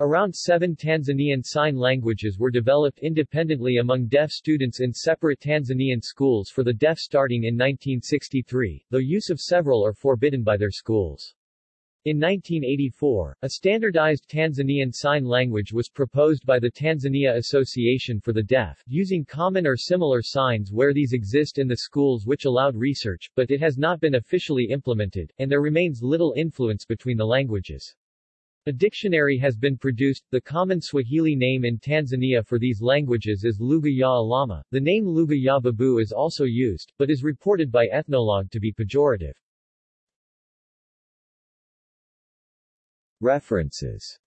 Around seven Tanzanian Sign Languages were developed independently among deaf students in separate Tanzanian schools for the deaf starting in 1963, though use of several are forbidden by their schools. In 1984, a standardized Tanzanian Sign Language was proposed by the Tanzania Association for the Deaf, using common or similar signs where these exist in the schools which allowed research, but it has not been officially implemented, and there remains little influence between the languages. A dictionary has been produced. The common Swahili name in Tanzania for these languages is Lugha ya Alama. The name Lugha ya Babu is also used, but is reported by Ethnologue to be pejorative. References